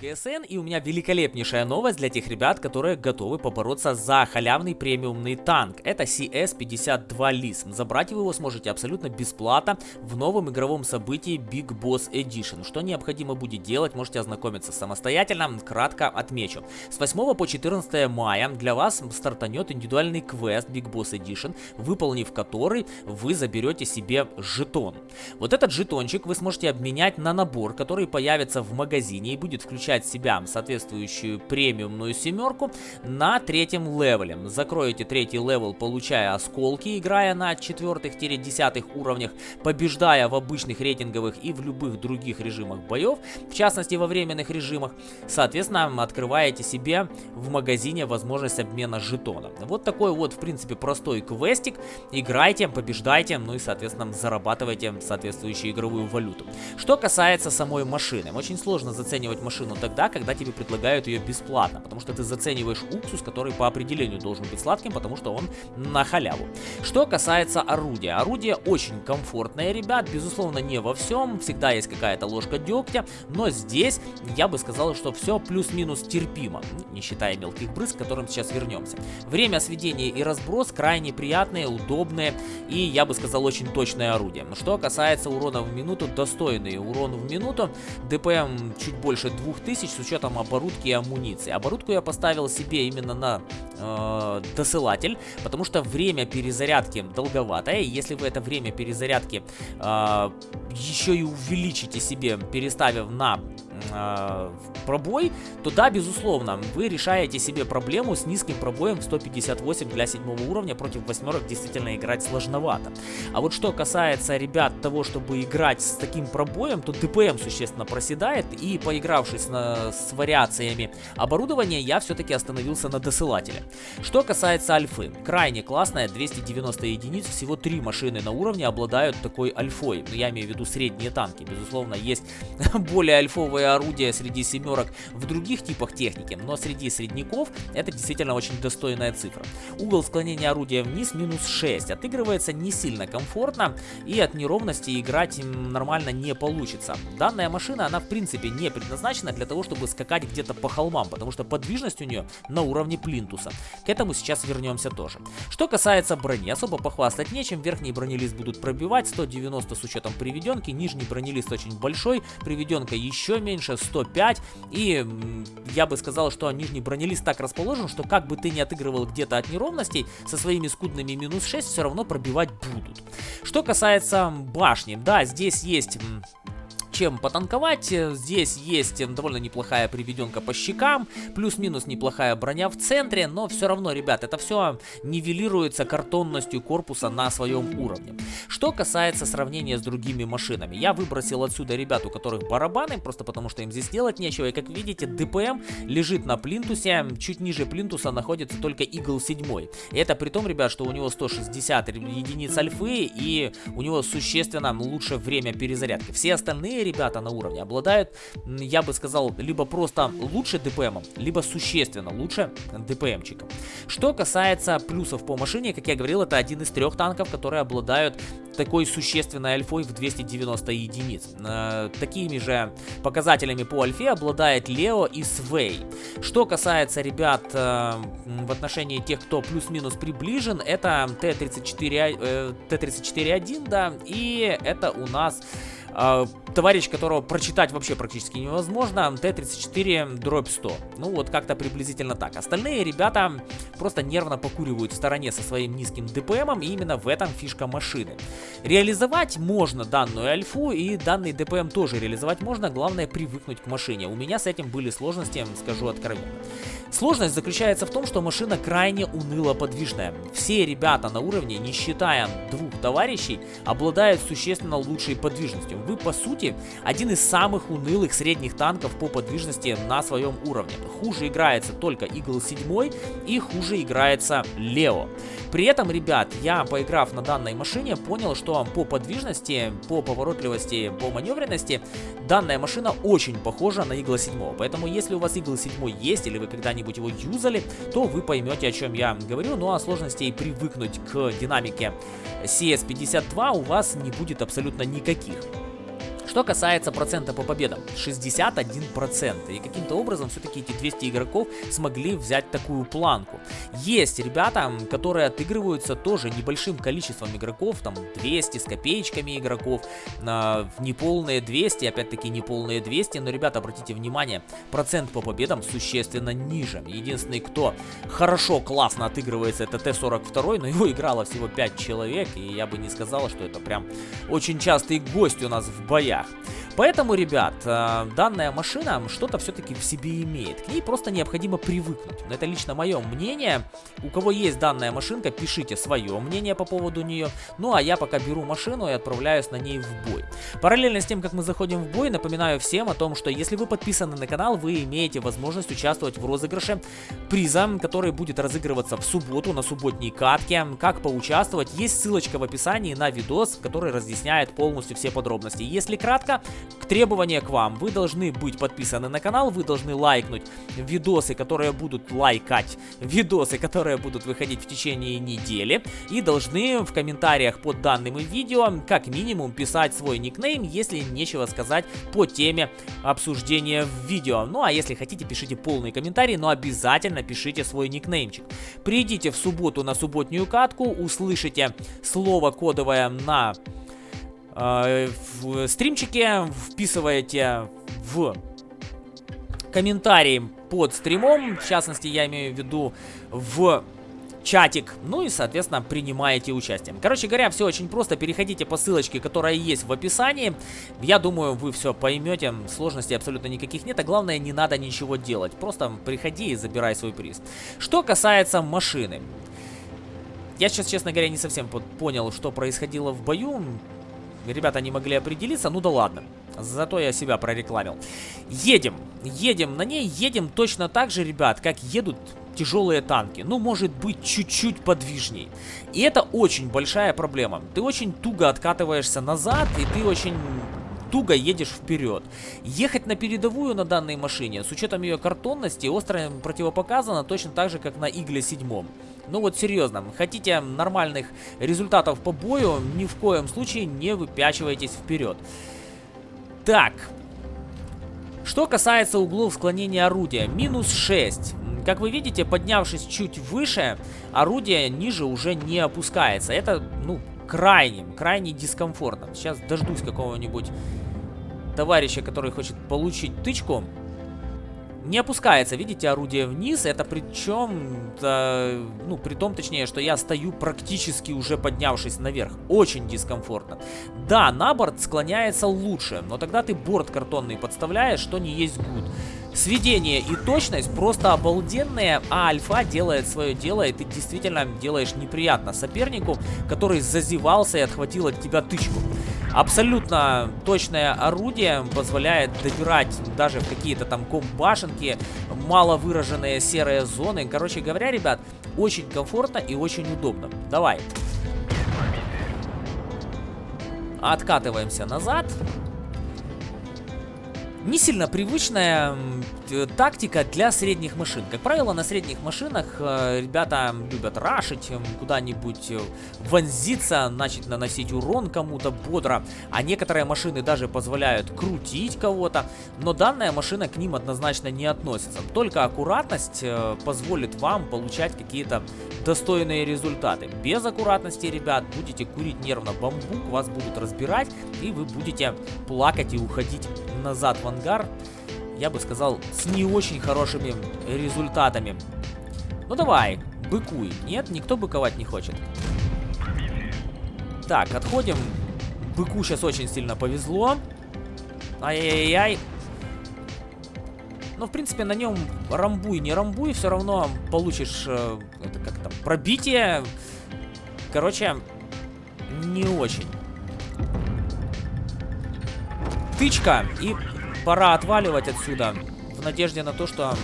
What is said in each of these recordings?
ГСН, и у меня великолепнейшая новость для тех ребят, которые готовы побороться за халявный премиумный танк. Это CS-52 LISM. Забрать вы его сможете абсолютно бесплатно в новом игровом событии Big Boss Edition. Что необходимо будет делать, можете ознакомиться самостоятельно, кратко отмечу. С 8 по 14 мая для вас стартанет индивидуальный квест Big Boss Edition, выполнив который вы заберете себе жетон. Вот этот жетончик вы сможете обменять на набор, который появится в магазине и будет включать включать в себя соответствующую премиумную семерку на третьем левеле. Закроете третий левел, получая осколки, играя на четвертых-десятых уровнях, побеждая в обычных рейтинговых и в любых других режимах боев, в частности во временных режимах. Соответственно, открываете себе в магазине возможность обмена жетона. Вот такой вот, в принципе, простой квестик. Играйте, побеждайте, ну и, соответственно, зарабатывайте соответствующую игровую валюту. Что касается самой машины. Очень сложно заценивать машину тогда, когда тебе предлагают ее бесплатно, потому что ты зацениваешь уксус, который по определению должен быть сладким, потому что он на халяву. Что касается орудия. Орудие очень комфортное, ребят, безусловно, не во всем, всегда есть какая-то ложка дегтя, но здесь я бы сказал, что все плюс-минус терпимо, не считая мелких брызг, к которым сейчас вернемся. Время сведения и разброс крайне приятные, удобные и, я бы сказал, очень точное орудие. Что касается урона в минуту, достойный урон в минуту, ДПМ чуть больше 2000, тысяч с учетом оборудки и амуниции. Оборудку я поставил себе именно на э, досылатель, потому что время перезарядки долговатое. Если вы это время перезарядки э, еще и увеличите себе, переставив на э, пробой, то да, безусловно, вы решаете себе проблему с низким пробоем в 158 для седьмого уровня. Против восьмерок действительно играть сложновато. А вот что касается, ребят, того, чтобы играть с таким пробоем, то ДПМ существенно проседает. И поигравшись на, с вариациями оборудования, я все-таки остановился на досылателе. Что касается альфы, крайне классная, 290 единиц, всего три машины на уровне обладают такой альфой. Ну, я имею в виду средние танки. Безусловно, есть более альфовые орудия среди семерок в других типах техники, но среди средняков это действительно очень достойная цифра. Угол склонения орудия вниз минус 6, отыгрывается не сильно комфортно и от неровности играть нормально не получится. Данная машина, она в принципе не предназначена для того, чтобы скакать где-то по холмам, потому что подвижность у нее на уровне плинтуса. К этому сейчас вернемся тоже. Что касается брони, особо похвастать нечем, верхний бронелист будут пробивать, 190 с учетом приведенки, нижний бронелист очень большой, приведенка еще меньше, меньше 105. И я бы сказал, что нижний бронелист так расположен, что как бы ты не отыгрывал где-то от неровностей, со своими скудными минус 6 все равно пробивать будут. Что касается башни, да, здесь есть чем потанковать. Здесь есть довольно неплохая приведенка по щекам, плюс-минус неплохая броня в центре, но все равно, ребят, это все нивелируется картонностью корпуса на своем уровне. Что касается сравнения с другими машинами, я выбросил отсюда ребят, у которых барабаны, просто потому что им здесь делать нечего, и как видите, ДПМ лежит на плинтусе, чуть ниже плинтуса находится только Eagle 7. И это при том, ребят, что у него 160 единиц альфы, и у него существенно лучше время перезарядки. Все остальные ребята на уровне обладают, я бы сказал, либо просто лучше ДПМом, либо существенно лучше ДПМчиком. Что касается плюсов по машине, как я говорил, это один из трех танков, которые обладают такой существенной альфой в 290 единиц. Э, такими же показателями по альфе обладает Лео и Свей. Что касается ребят э, в отношении тех, кто плюс-минус приближен, это Т-34, э, Т-34-1, да, и это у нас э, товарищ, которого прочитать вообще практически невозможно, Т-34 дробь 100. Ну вот как-то приблизительно так. Остальные ребята просто нервно покуривают в стороне со своим низким ДПМом, и именно в этом фишка машины. Реализовать можно данную альфу, и данный ДПМ тоже реализовать можно, главное привыкнуть к машине. У меня с этим были сложности, скажу откровенно. Сложность заключается в том, что машина крайне уныло подвижная. Все ребята на уровне, не считая двух товарищей, обладают существенно лучшей подвижностью. Вы по сути один из самых унылых средних танков по подвижности на своем уровне. Хуже играется только Eagle 7 и хуже играется Лео. При этом, ребят, я, поиграв на данной машине, понял, что по подвижности, по поворотливости, по маневренности, данная машина очень похожа на Eagle 7. Поэтому, если у вас Eagle 7 есть, или вы когда-нибудь его юзали, то вы поймете, о чем я говорю. Ну а сложностей привыкнуть к динамике CS52 у вас не будет абсолютно никаких. Что касается процента по победам, 61%. И каким-то образом все-таки эти 200 игроков смогли взять такую планку. Есть ребята, которые отыгрываются тоже небольшим количеством игроков, там 200 с копеечками игроков, на неполные 200, опять-таки неполные 200, но, ребята, обратите внимание, процент по победам существенно ниже. Единственный, кто хорошо, классно отыгрывается, это Т-42, но его играло всего 5 человек, и я бы не сказал, что это прям очень частый гость у нас в боях. Yeah. Поэтому, ребят, э, данная машина что-то все-таки в себе имеет. К ней просто необходимо привыкнуть. Это лично мое мнение. У кого есть данная машинка, пишите свое мнение по поводу нее. Ну, а я пока беру машину и отправляюсь на ней в бой. Параллельно с тем, как мы заходим в бой, напоминаю всем о том, что если вы подписаны на канал, вы имеете возможность участвовать в розыгрыше приза, который будет разыгрываться в субботу на субботней катке. Как поучаствовать, есть ссылочка в описании на видос, который разъясняет полностью все подробности. Если кратко, требования к вам. Вы должны быть подписаны на канал, вы должны лайкнуть видосы, которые будут лайкать, видосы, которые будут выходить в течение недели. И должны в комментариях под данным видео, как минимум, писать свой никнейм, если нечего сказать по теме обсуждения в видео. Ну а если хотите, пишите полный комментарий, но обязательно пишите свой никнеймчик. Придите в субботу на субботнюю катку, услышите слово кодовое на в стримчике, вписываете в комментарии под стримом, в частности, я имею в виду в чатик, ну и, соответственно, принимаете участие. Короче говоря, все очень просто, переходите по ссылочке, которая есть в описании. Я думаю, вы все поймете, сложностей абсолютно никаких нет, а главное, не надо ничего делать. Просто приходи и забирай свой приз. Что касается машины. Я сейчас, честно говоря, не совсем понял, что происходило в бою ребята не могли определиться, ну да ладно. Зато я себя прорекламил. Едем, едем на ней, едем точно так же, ребят, как едут тяжелые танки. Ну, может быть, чуть-чуть подвижней. И это очень большая проблема. Ты очень туго откатываешься назад, и ты очень туго едешь вперед. Ехать на передовую на данной машине, с учетом ее картонности, остро противопоказано точно так же, как на Игле 7. Ну вот серьезно, хотите нормальных результатов по бою, ни в коем случае не выпячивайтесь вперед. Так, что касается углов склонения орудия, минус 6. Как вы видите, поднявшись чуть выше, орудие ниже уже не опускается. Это, ну, крайне, крайне дискомфортно. Сейчас дождусь какого-нибудь товарища, который хочет получить тычку. Не опускается, видите, орудие вниз. Это причем, э, ну, при том, точнее, что я стою практически уже поднявшись наверх. Очень дискомфортно. Да, на борт склоняется лучше, но тогда ты борт картонный подставляешь, что не есть гуд. Сведение и точность просто обалденные, а альфа делает свое дело, и ты действительно делаешь неприятно сопернику, который зазевался и отхватил от тебя тычку. Абсолютно точное орудие позволяет добирать даже в какие-то там комбашенки, мало выраженные серые зоны. Короче говоря, ребят, очень комфортно и очень удобно. Давай. Откатываемся назад не сильно привычная тактика для средних машин. Как правило, на средних машинах э, ребята любят рашить, куда-нибудь э, вонзиться, начать наносить урон кому-то бодро. А некоторые машины даже позволяют крутить кого-то. Но данная машина к ним однозначно не относится. Только аккуратность э, позволит вам получать какие-то достойные результаты. Без аккуратности, ребят, будете курить нервно бамбук, вас будут разбирать, и вы будете плакать и уходить назад в ангар, я бы сказал, с не очень хорошими результатами. Ну давай, быкуй. Нет, никто быковать не хочет. Так, отходим. Быку сейчас очень сильно повезло. Ай-яй-яй. Но, в принципе, на нем рамбуй, не рамбуй, все равно получишь, э, это как пробитие. Короче, не очень. Тычка и пора отваливать отсюда. В надежде на то, что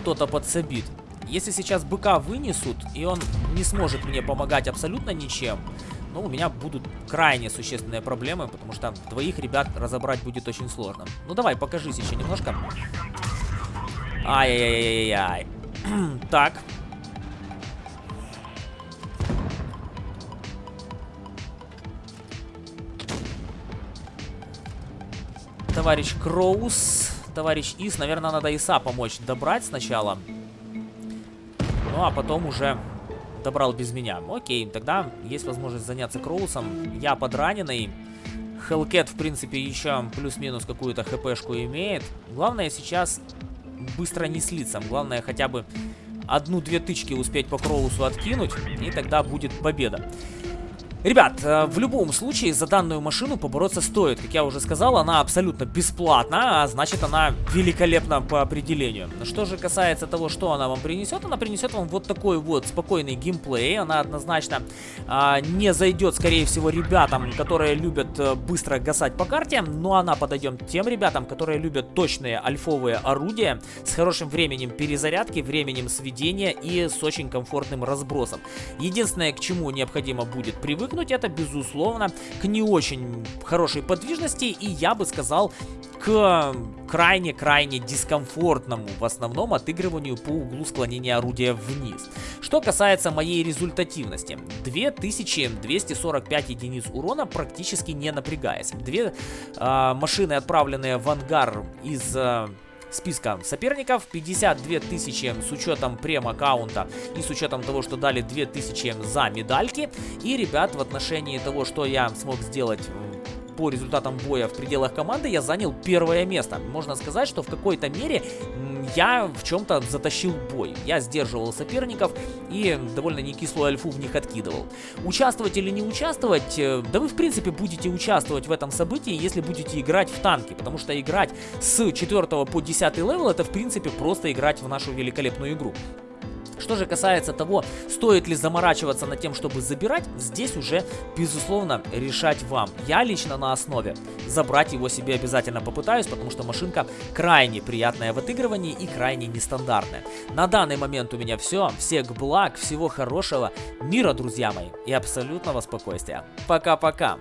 кто-то подсобит. Если сейчас быка вынесут, и он не сможет мне помогать абсолютно ничем, ну, у меня будут крайне существенные проблемы, потому что двоих ребят разобрать будет очень сложно. Ну, давай, покажись еще немножко. Ай-яй-яй-яй-яй. так, товарищ Кроус, товарищ Ис. Наверное, надо Иса помочь добрать сначала. Ну, а потом уже добрал без меня. Окей, тогда есть возможность заняться Кроусом. Я подраненный. Хелкет, в принципе, еще плюс-минус какую-то хпшку имеет. Главное сейчас быстро не слиться. Главное хотя бы одну-две тычки успеть по Кроусу откинуть, и тогда будет победа. Ребят, э, в любом случае за данную машину побороться стоит. Как я уже сказал, она абсолютно бесплатна, а значит она великолепна по определению. Что же касается того, что она вам принесет, она принесет вам вот такой вот спокойный геймплей. Она однозначно а, не зайдет, скорее всего, ребятам, которые любят а, быстро гасать по карте, но она подойдет тем ребятам, которые любят точные альфовые орудия с хорошим временем перезарядки, временем сведения и с очень комфортным разбросом. Единственное, к чему необходимо будет привыкнуть, привыкнуть это, безусловно, к не очень хорошей подвижности и, я бы сказал, к крайне-крайне дискомфортному в основном отыгрыванию по углу склонения орудия вниз. Что касается моей результативности, 2245 единиц урона практически не напрягаясь. Две э, машины, отправленные в ангар из... Э, списка соперников. 52 тысячи с учетом прем-аккаунта и с учетом того, что дали 2000 за медальки. И, ребят, в отношении того, что я смог сделать по результатам боя в пределах команды я занял первое место. Можно сказать, что в какой-то мере я в чем-то затащил бой. Я сдерживал соперников и довольно не кислую альфу в них откидывал. Участвовать или не участвовать, э, да вы в принципе будете участвовать в этом событии, если будете играть в танки, потому что играть с 4 по 10 левел это в принципе просто играть в нашу великолепную игру. Что же касается того, стоит ли заморачиваться над тем, чтобы забирать, здесь уже, безусловно, решать вам. Я лично на основе забрать его себе обязательно попытаюсь, потому что машинка крайне приятная в отыгрывании и крайне нестандартная. На данный момент у меня все. Всех благ, всего хорошего, мира, друзья мои, и абсолютного спокойствия. Пока-пока.